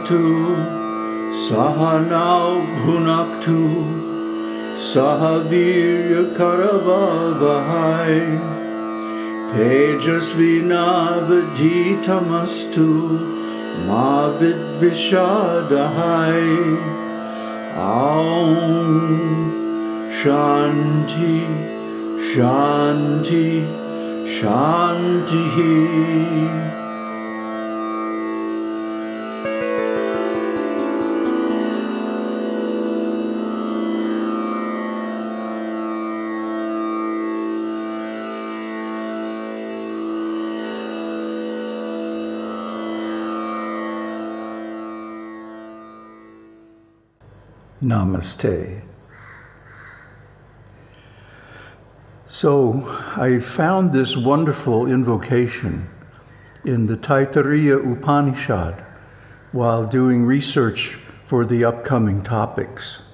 Sahavavatu Sahanau Bhunaktu Sahavirya Karavavahai Tejasvinavaditamastu Mavid Vishadahai Aum Shanti Shanti Shanti Namaste. So I found this wonderful invocation in the Taittiriya Upanishad while doing research for the upcoming topics.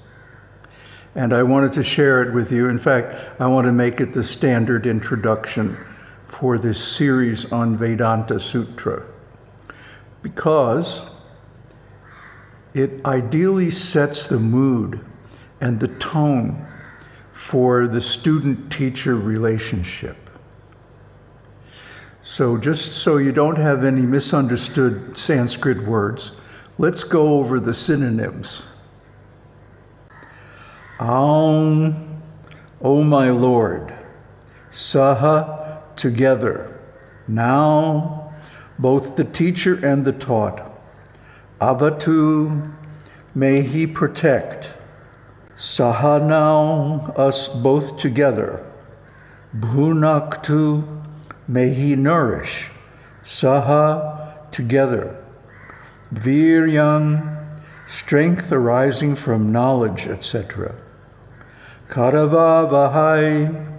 And I wanted to share it with you. In fact, I want to make it the standard introduction for this series on Vedanta Sutra because it ideally sets the mood and the tone for the student-teacher relationship. So just so you don't have any misunderstood Sanskrit words, let's go over the synonyms. Aum, O my Lord, Saha, together, now, both the teacher and the taught, Avatu, may he protect. Sahanau, us both together. Bhunaktu, may he nourish. Saha, together. Viryang, strength arising from knowledge, etc. Karavavahai,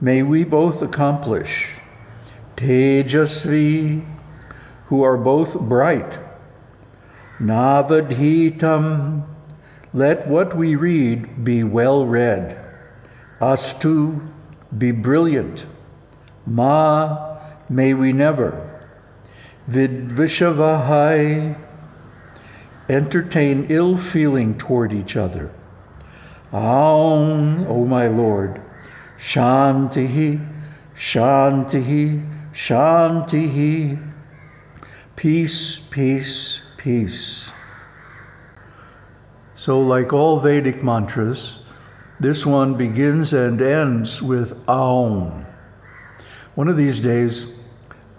may we both accomplish. Tejasvi, who are both bright. Navadhitam, let what we read be well read. Astu, be brilliant. Ma, may we never. Vidvishavahai, entertain ill feeling toward each other. Aum, O my Lord, Shantihi, Shantihi, Shantihi, peace, peace, peace. So, like all Vedic mantras, this one begins and ends with Aum. One of these days,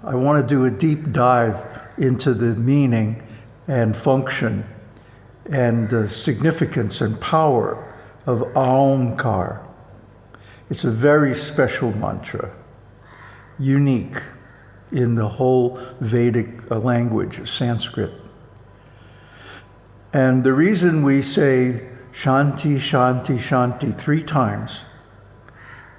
I want to do a deep dive into the meaning and function and the significance and power of Aumkar. It's a very special mantra, unique in the whole Vedic uh, language, Sanskrit. And the reason we say Shanti, Shanti, Shanti three times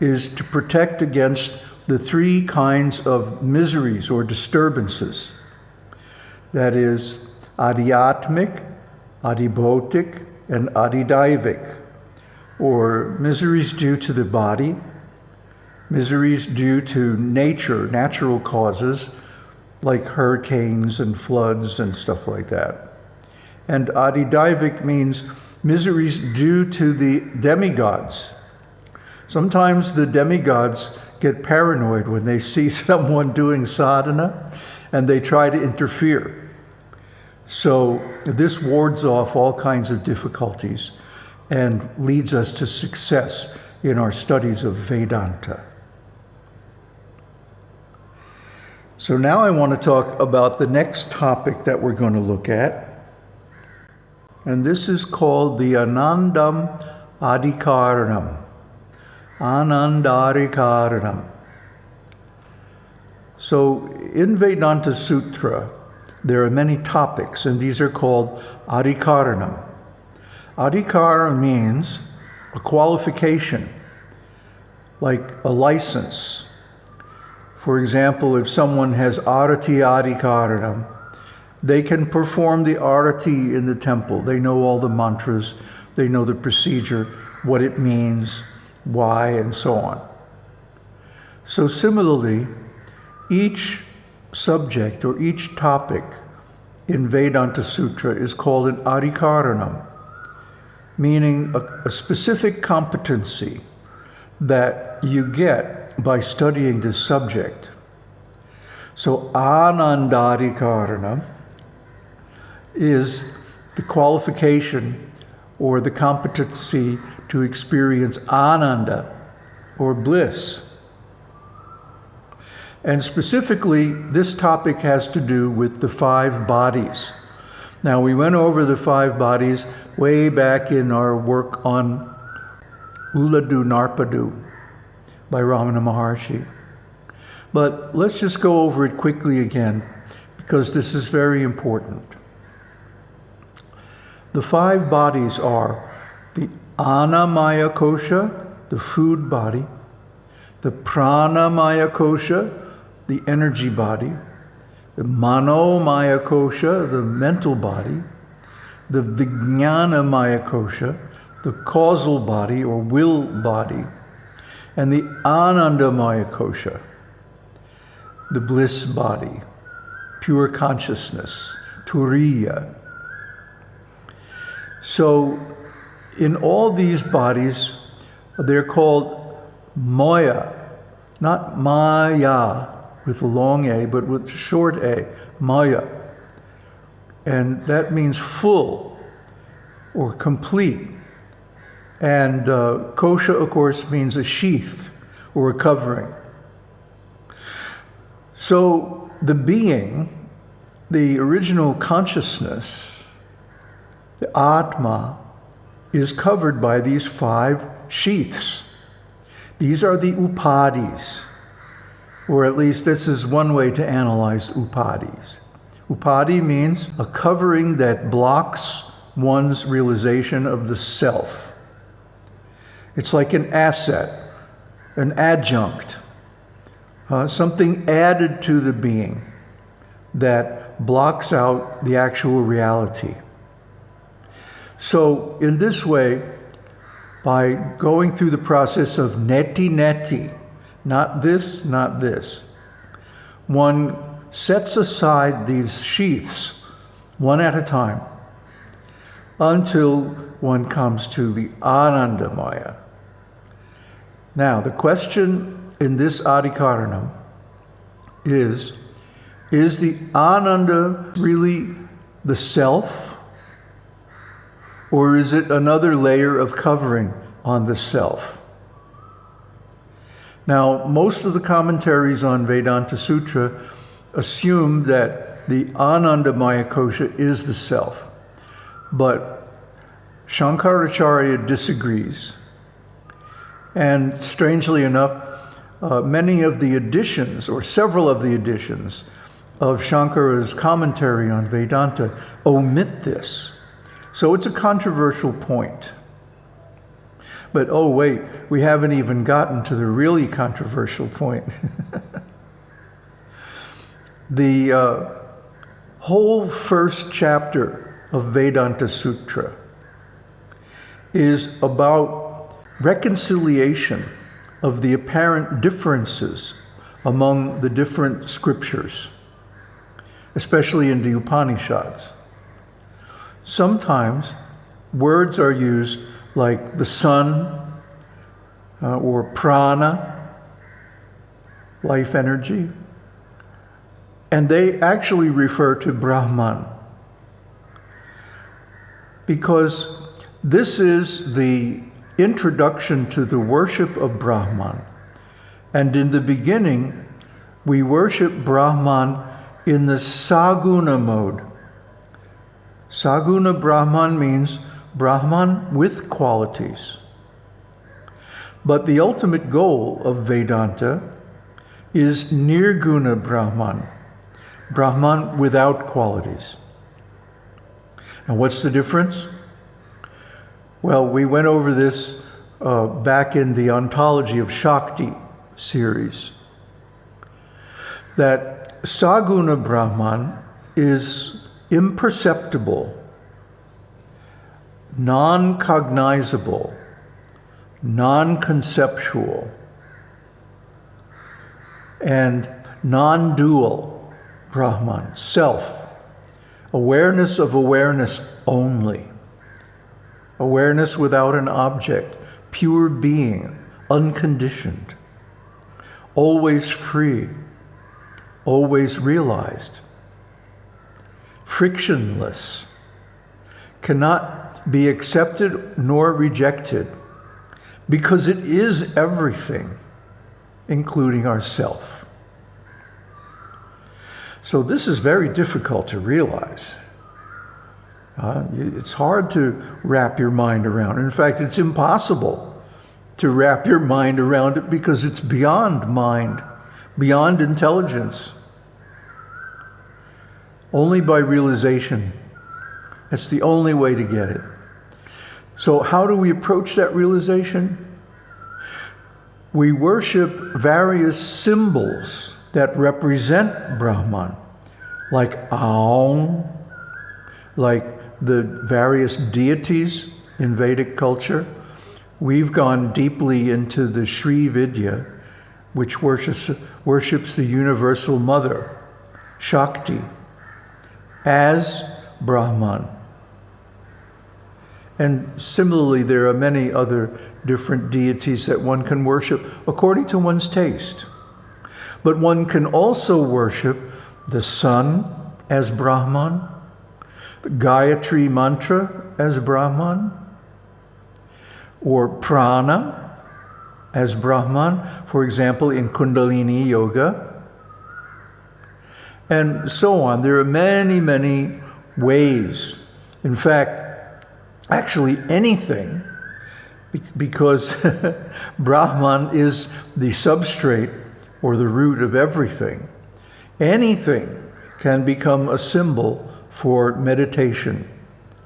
is to protect against the three kinds of miseries or disturbances. That is adhyatmic, adhibhotic, and adhidaivic, or miseries due to the body, miseries due to nature, natural causes, like hurricanes and floods and stuff like that. And adhidaivic means miseries due to the demigods. Sometimes the demigods get paranoid when they see someone doing sadhana and they try to interfere. So this wards off all kinds of difficulties and leads us to success in our studies of Vedanta. So now I want to talk about the next topic that we're going to look at, and this is called the Anandam Adhikaranam. Anandadhikaranam. So in Vedanta Sutra, there are many topics, and these are called Adhikaranam. Adhikara means a qualification, like a license. For example, if someone has Arati Adhikaranam, they can perform the arati in the temple. They know all the mantras, they know the procedure, what it means, why, and so on. So similarly, each subject or each topic in Vedanta Sutra is called an adhikaranam, meaning a, a specific competency that you get by studying this subject. So anandadhikaranam is the qualification or the competency to experience ananda or bliss. And specifically, this topic has to do with the five bodies. Now, we went over the five bodies way back in our work on Ulladu Narpadu by Ramana Maharshi. But let's just go over it quickly again because this is very important. The five bodies are the Annamaya Kosha, the food body, the Pranamaya Kosha, the energy body, the Manomaya Kosha, the mental body, the Vijnanamaya Kosha, the causal body or will body, and the Anandamaya Kosha, the bliss body, pure consciousness, Turiya. So in all these bodies, they're called Maya, not Maya with long A, but with short A, Maya. And that means full or complete. And uh, kosha, of course, means a sheath or a covering. So the being, the original consciousness, the Atma, is covered by these five sheaths. These are the upadhis, or at least this is one way to analyze upadhis. Upadhi means a covering that blocks one's realization of the self. It's like an asset, an adjunct, uh, something added to the being that blocks out the actual reality. So, in this way, by going through the process of neti neti, not this, not this, one sets aside these sheaths one at a time until one comes to the Anandamaya. Now, the question in this Adhikaranam is Is the Ananda really the self? Or is it another layer of covering on the self? Now, most of the commentaries on Vedanta Sutra assume that the Anandamaya Kosha is the self. But Shankaracharya disagrees. And strangely enough, uh, many of the editions, or several of the editions, of Shankara's commentary on Vedanta omit this. So it's a controversial point. But oh, wait, we haven't even gotten to the really controversial point. the uh, whole first chapter of Vedanta Sutra is about reconciliation of the apparent differences among the different scriptures, especially in the Upanishads. Sometimes words are used like the sun uh, or prana, life energy, and they actually refer to Brahman because this is the introduction to the worship of Brahman. And in the beginning, we worship Brahman in the Saguna mode. Saguna Brahman means Brahman with qualities. But the ultimate goal of Vedanta is Nirguna Brahman, Brahman without qualities. And what's the difference? Well, we went over this uh, back in the Ontology of Shakti series. That Saguna Brahman is imperceptible, non cognizable, non conceptual, and non dual Brahman, self, awareness of awareness only, awareness without an object, pure being, unconditioned, always free, always realized, frictionless, cannot be accepted nor rejected because it is everything, including ourself. So this is very difficult to realize. Uh, it's hard to wrap your mind around. In fact, it's impossible to wrap your mind around it because it's beyond mind, beyond intelligence. Only by realization. It's the only way to get it. So how do we approach that realization? We worship various symbols that represent Brahman, like Aum, like the various deities in Vedic culture. We've gone deeply into the Sri Vidya, which worships, worships the Universal Mother, Shakti, as Brahman. And similarly, there are many other different deities that one can worship according to one's taste. But one can also worship the sun as Brahman, the Gayatri mantra as Brahman, or prana as Brahman, for example, in Kundalini Yoga, and so on. There are many, many ways. In fact, actually anything, because Brahman is the substrate or the root of everything. Anything can become a symbol for meditation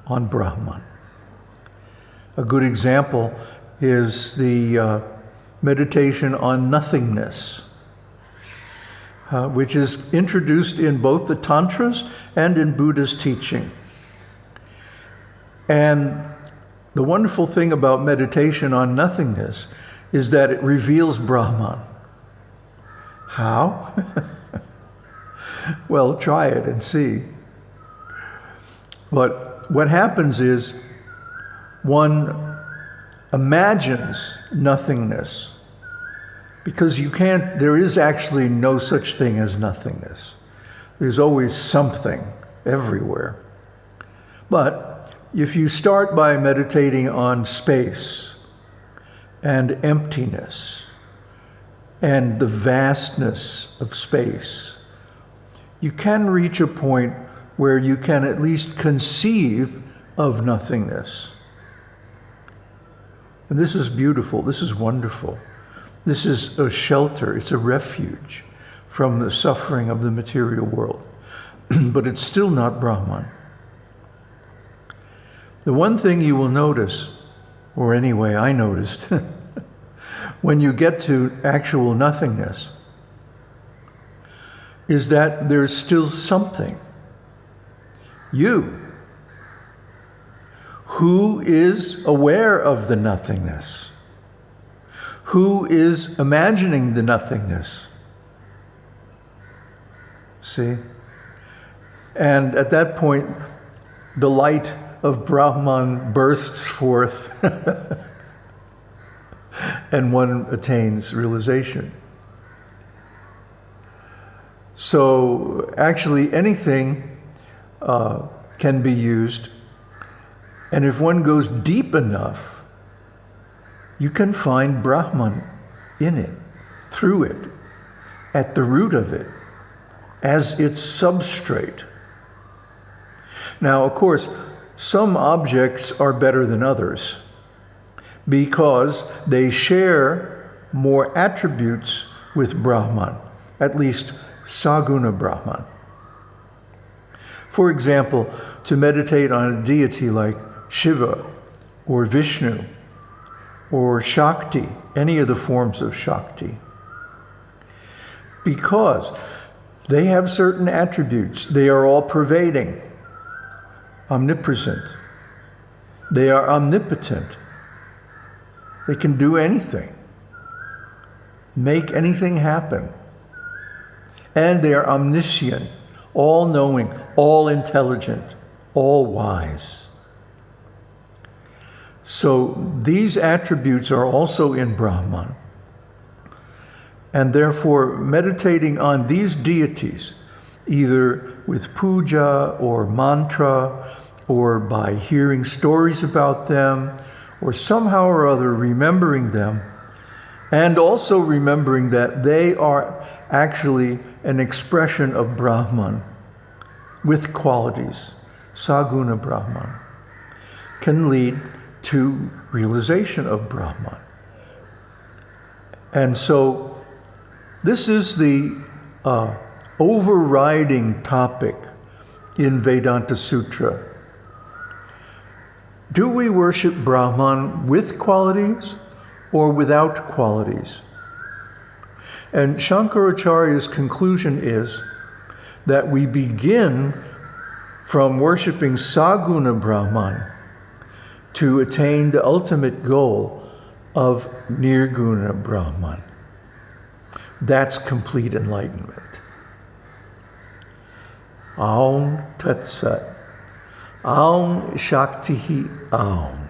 on Brahman. A good example is the uh, meditation on nothingness, uh, which is introduced in both the Tantras and in Buddha's teaching. And the wonderful thing about meditation on nothingness is that it reveals Brahman. How? well, try it and see. But what happens is one imagines nothingness because you can't, there is actually no such thing as nothingness. There's always something everywhere. But if you start by meditating on space and emptiness, and the vastness of space, you can reach a point where you can at least conceive of nothingness. And this is beautiful. This is wonderful. This is a shelter. It's a refuge from the suffering of the material world. but it's still not Brahman. The one thing you will notice, or anyway I noticed, when you get to actual nothingness is that there's still something. You, who is aware of the nothingness, who is imagining the nothingness. See? And at that point, the light of Brahman bursts forth. and one attains realization. So actually anything uh, can be used. And if one goes deep enough, you can find Brahman in it, through it, at the root of it, as its substrate. Now, of course, some objects are better than others because they share more attributes with Brahman, at least Saguna Brahman. For example, to meditate on a deity like Shiva or Vishnu or Shakti, any of the forms of Shakti. Because they have certain attributes. They are all pervading, omnipresent. They are omnipotent. They can do anything, make anything happen. And they are omniscient, all knowing, all intelligent, all wise. So these attributes are also in Brahman. And therefore, meditating on these deities, either with puja or mantra, or by hearing stories about them, or somehow or other remembering them, and also remembering that they are actually an expression of Brahman with qualities, Saguna Brahman, can lead to realization of Brahman. And so this is the uh, overriding topic in Vedanta Sutra. Do we worship Brahman with qualities or without qualities? And Shankaracharya's conclusion is that we begin from worshiping Saguna Brahman to attain the ultimate goal of Nirguna Brahman. That's complete enlightenment. Aum Tat Sat. Aum Shakti Aum.